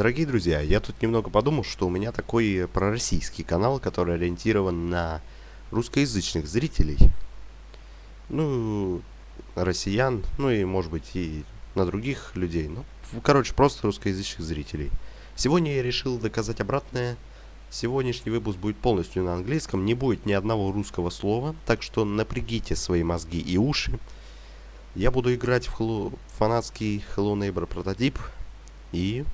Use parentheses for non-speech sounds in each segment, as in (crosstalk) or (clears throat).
Дорогие друзья, я тут немного подумал, что у меня такой пророссийский канал, который ориентирован на русскоязычных зрителей. Ну, россиян, ну и, может быть, и на других людей. Ну, короче, просто русскоязычных зрителей. Сегодня я решил доказать обратное. Сегодняшний выпуск будет полностью на английском, не будет ни одного русского слова, так что напрягите свои мозги и уши. Я буду играть в Hello, фанатский Hello Neighbor прототип и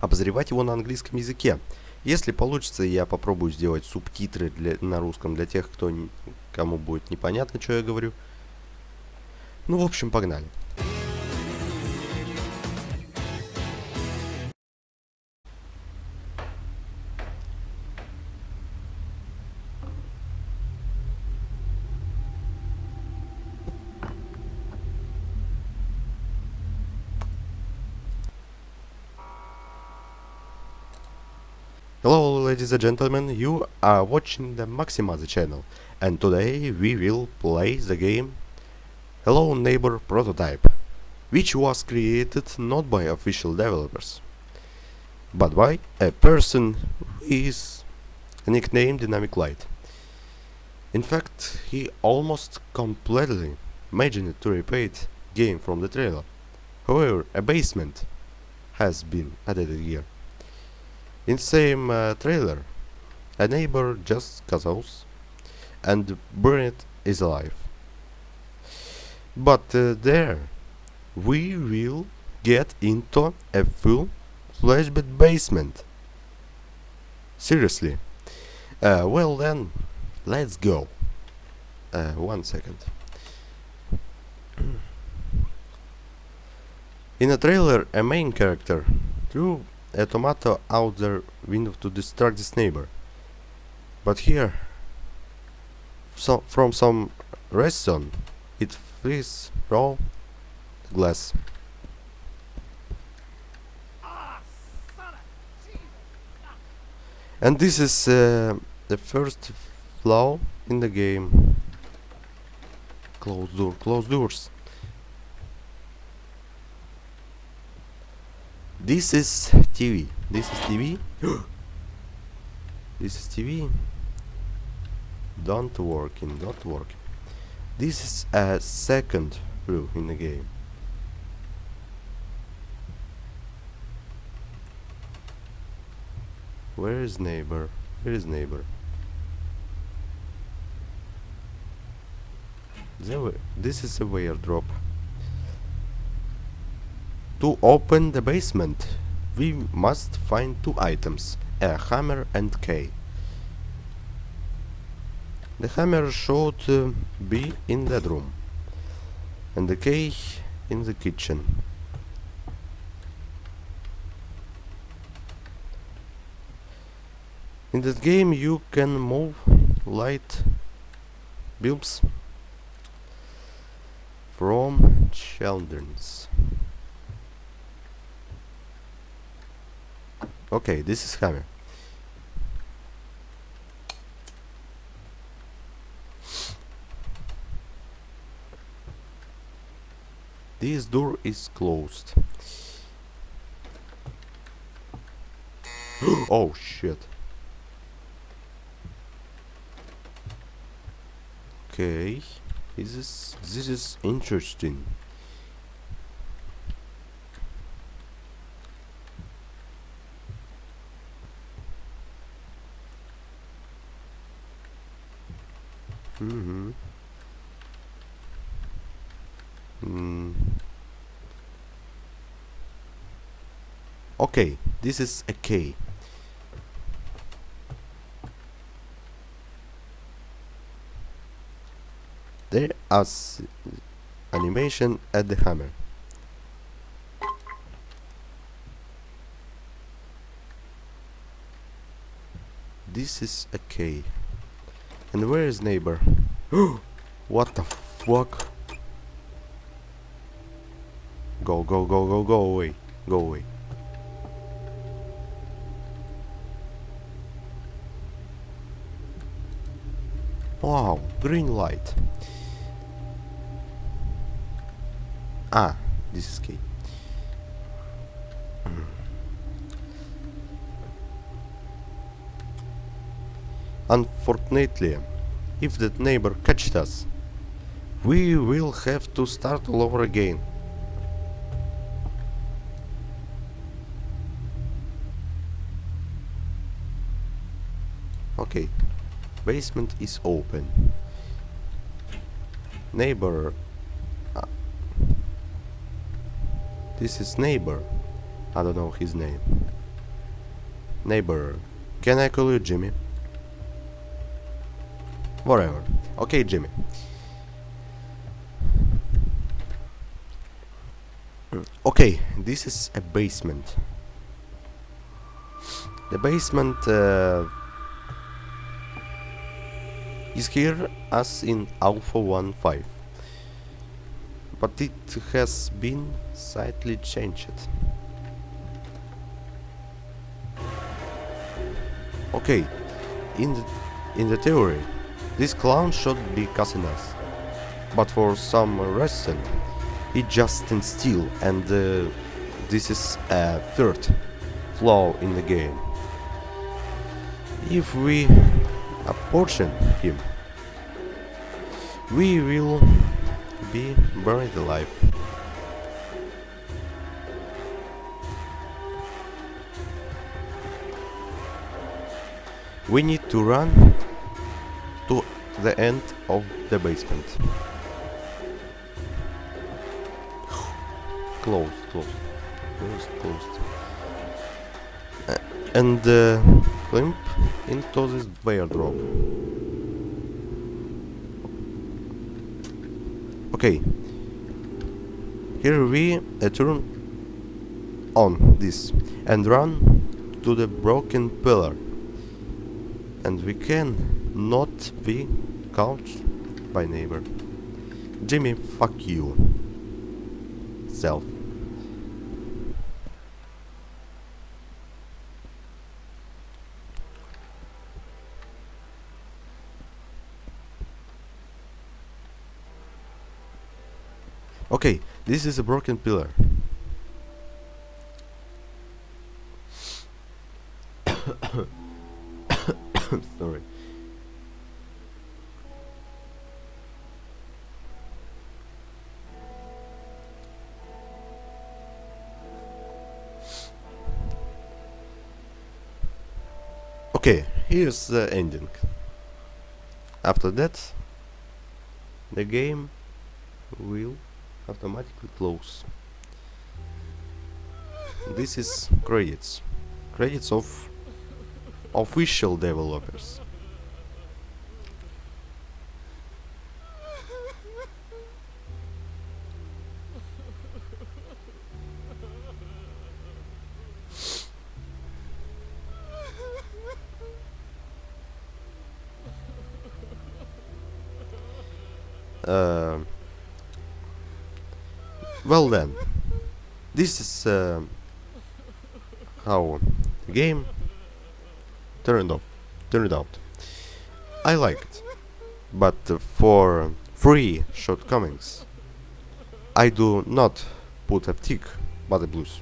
обозревать его на английском языке. Если получится, я попробую сделать субтитры для, на русском для тех, кто, кому будет непонятно, что я говорю. Ну, в общем, погнали. Hello ladies and gentlemen, you are watching the Maximazi channel and today we will play the game Hello Neighbor Prototype which was created not by official developers but by a person who is nicknamed Dynamic Light. In fact, he almost completely imagined to repeat the game from the trailer. However, a basement has been added here. In same uh, trailer, a neighbor just cuzzles and Burnett is alive. But uh, there, we will get into a full flashback basement. Seriously. Uh, well then, let's go. Uh, one second. (clears throat) In a trailer, a main character, threw a tomato out their window to distract this neighbor. But here, so from some reason, it flees raw glass. And this is uh, the first flaw in the game. Close door, close doors. This is TV. This is TV. (gasps) this is TV. Don't working, not work. This is a second rule in the game. Where is neighbor? Where is neighbor? This is a wire drop. To open the basement, we must find two items, a hammer and key. The hammer should uh, be in that room, and the key in the kitchen. In that game you can move light bulbs from children's. Okay, this is hammer. This door is closed. (gasps) oh shit. Okay, this is this is interesting. Mm-hmm. Mm. Okay, this is a K. There is animation at the hammer. This is a K. And where is neighbor? (gasps) what the fuck? Go, go, go, go, go away. Go away. Wow, green light. Ah, this is key. Unfortunately, if that neighbor catches us, we will have to start all over again. Okay, basement is open. Neighbor. Uh, this is neighbor. I don't know his name. Neighbor. Can I call you Jimmy? Whatever. Okay, Jimmy. Okay, this is a basement. The basement uh, is here as in Alpha 1.5 but it has been slightly changed. Okay, in the, in the theory, this clown should be cussing us, but for some reason, it just stands still and uh, this is a third flaw in the game. If we apportion him, we will be buried alive. We need to run the end of the basement. (sighs) closed, closed, closed, closed. Uh, and uh, limp into this bear drop. Okay. Here we uh, turn on this and run to the broken pillar. And we can not be caught by neighbor. Jimmy, fuck you. Self. Okay, this is a broken pillar. (coughs) (coughs) Sorry. Okay, here's the ending. After that, the game will automatically close. This is credits. Credits of official developers. Uh, well then, this is uh, how the game turned off, turned out. I like it, but for free shortcomings, I do not put a tick, but a blues.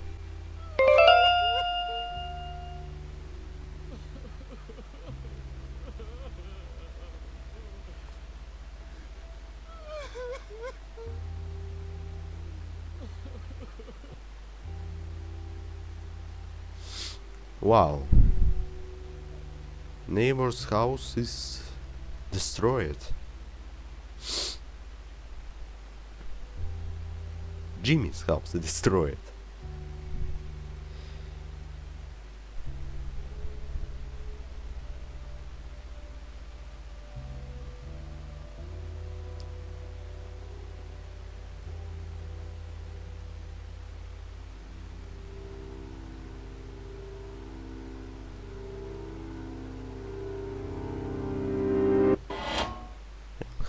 Wow. Neighbor's house is destroyed. Jimmy's house is destroyed.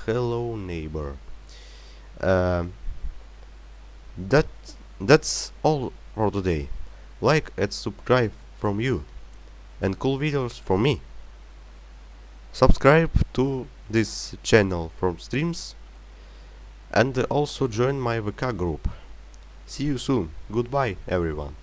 Hello neighbor um, that that's all for today like and subscribe from you and cool videos from me subscribe to this channel from streams and also join my VK group. See you soon. Goodbye everyone.